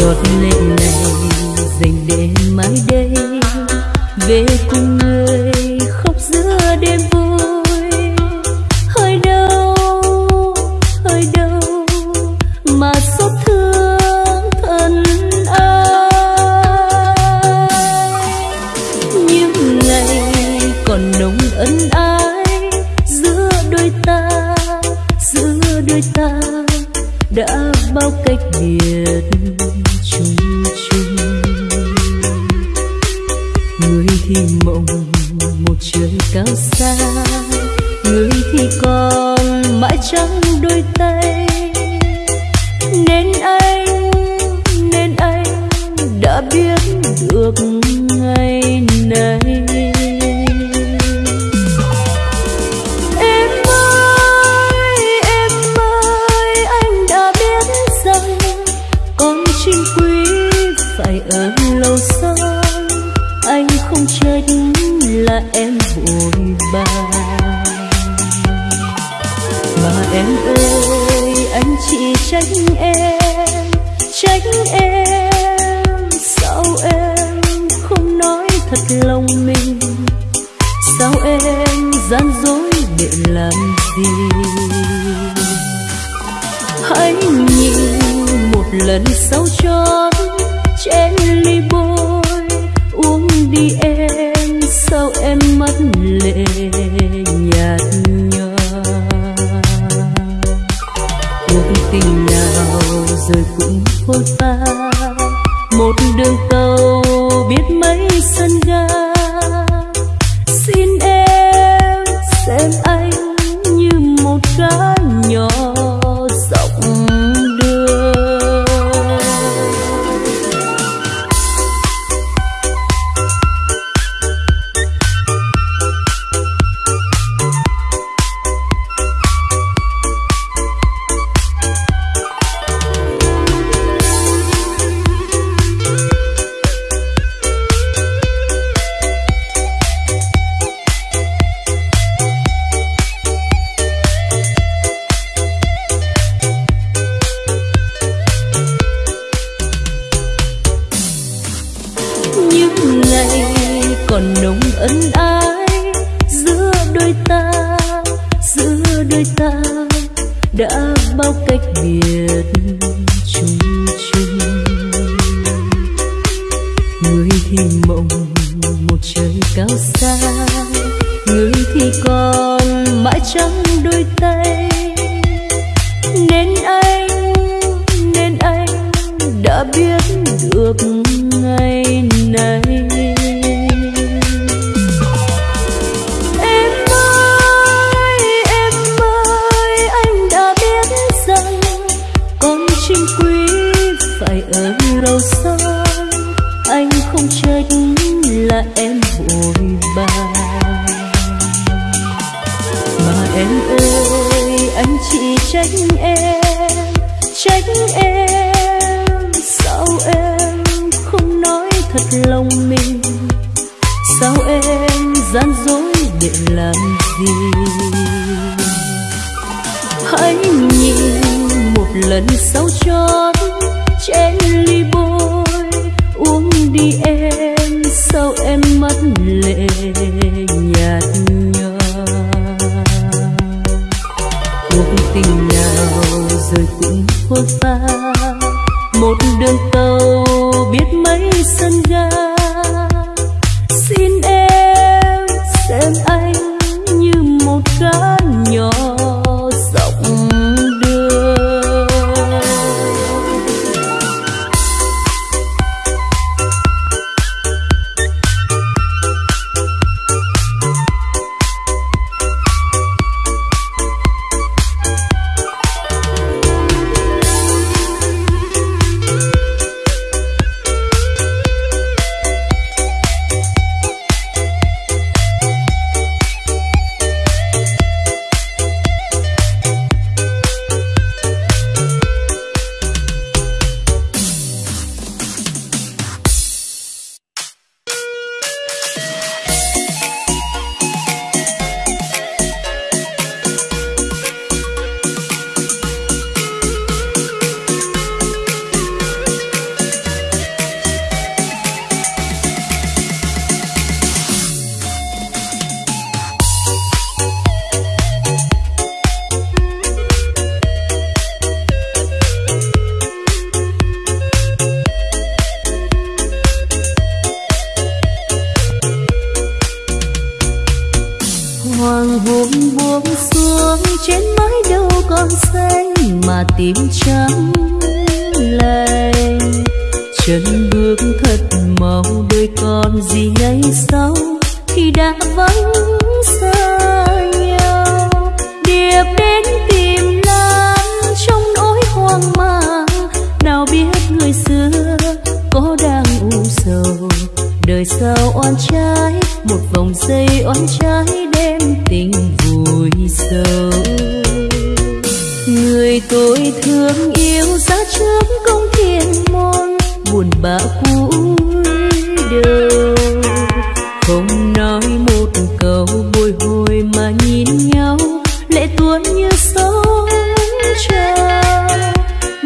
giọt lệ này dành để mãi đây. Về cùng người khóc giữa đêm vui. Hơi đâu hơi đâu mà xót thương thân ai. Những ngày còn nồng ân ái giữa đôi ta, giữa đôi ta đã bao cách biệt chung chung. Người thì mộng, một trời cao xa. Người thì còn mãi trắng đôi tay. Nên anh nên anh đã biết được ngày này thật lòng mình. Sao em gian dối để làm gì? Hãy nhìn một lần sau chót trên ly bôi. Uống đi em, sao em mất lệ nhạt nhòa? Cuộc tình nào rồi cũng phôi pha một đường tàu biết mấy sân ga. Đôi ta, giữa đôi ta đã bao cách biệt chung chung. Người thì mộng, một trời cao xa. Người thì còn mãi trắng đôi tay. Nên anh nên anh đã biết được ngày lòng mình sao em gian dối để làm gì? Hãy nhìn một lần sau chót trên ly bôi. Uống đi em, sao em mất lệ nhạt nhòa. Cuộc tình nào rồi cũng phôi pha một đường tàu biết mấy sân ga. Xin em xem anh như một cá trên mái đâu còn xanh mà tim trắng lay chân bước thật mau đời còn gì ngày sau khi đã vắng xa nhau. Điệp đến tìm lan trong nỗi hoang mang. Nào biết người xưa có đang u sầu. Đời sao oan trái, một vòng dây oan trái đem tình vui sâu tôi thương yêu ra trước công thiên môn, buồn bã cuối đầu không nói một câu bồi hồi mà nhìn nhau, lệ tuôn như sóng trào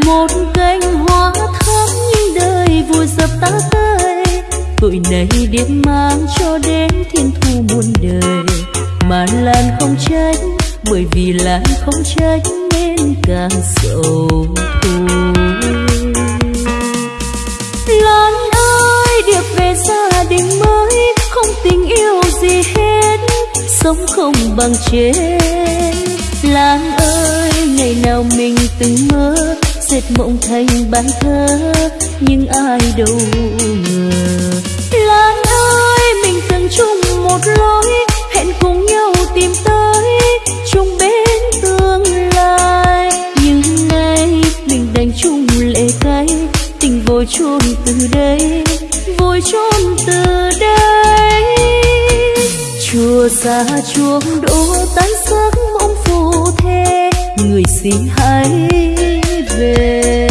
một cánh hoa thắm nhưng đời vui dập ta tay tội này điệp mang cho đến thiên thu muôn đời. Mà lan không trách, bởi vì lan không trách nên càng sầu thôi lan ơi, điệp về gia đình mới, không tình yêu gì hết, sống không bằng chết. Lan ơi, ngày nào mình từng mơ, dệt mộng thành bài thơ nhưng ai đâu ngờ. Lan ơi, mình từng chung một lối, hẹn cùng nhau tìm tới vội chôn từ đây vội chôn từ đây. Chùa xa chuông đổ tan giấc mộng phù thế, người xin hãy về.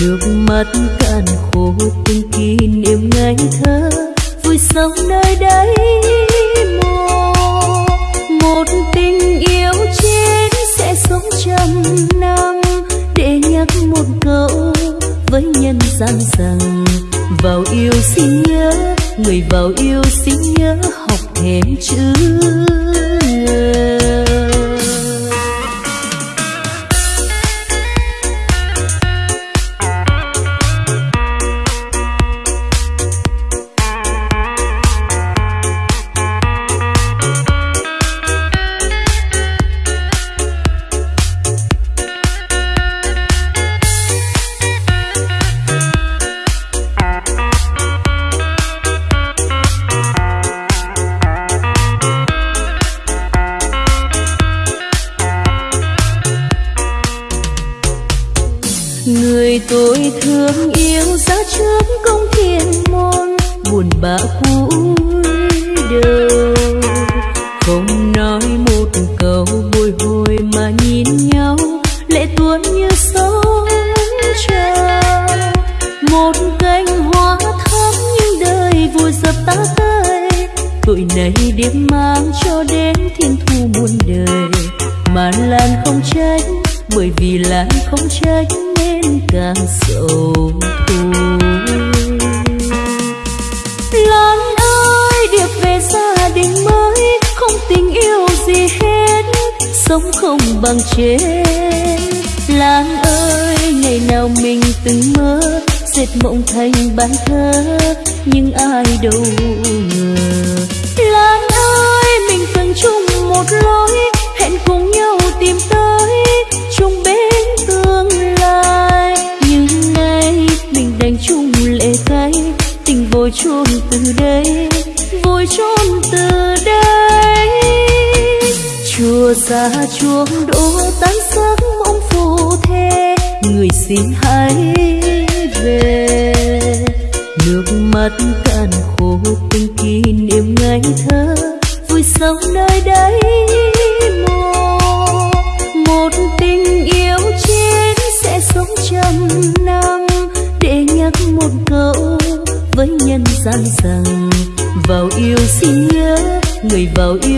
Nước mắt cạn khô từng kỷ niệm ngày thơ vui sống nơi đây mồ một tình yêu chết sẽ sống trăm năm để nhắc một câu với nhân gian rằng, vào yêu xin nhớ, người vào yêu xin nhớ, học thêm chữ. người đầu không nói một câu bồi hồi mà nhìn nhau, lệ tuôn như sóng trào một cánh hoa thắm nhưng đời vùi dập ta tay tội này điệp mang cho đến thiên thu muôn đời. Mà lan không trách bởi vì lan không trách nên càng sầu thôi không bằng chết. Lan ơi, ngày nào mình từng mơ, dệt mộng thành bài thơ nhưng ai đâu ngờ. Lan ơi, mình từng chung một lối, hẹn cùng nhau tìm tới. Xa chuông đỗ tan giấc mộng phù thế người xin hãy về. Nước mắt cạn khô từng kỷ niệm ngày thơ. Vui sống nơi đây một tình yêu chết sẽ sống trăm năm để nhắc một câu với nhân gian rằng, vào yêu xin nhớ, người vào yêu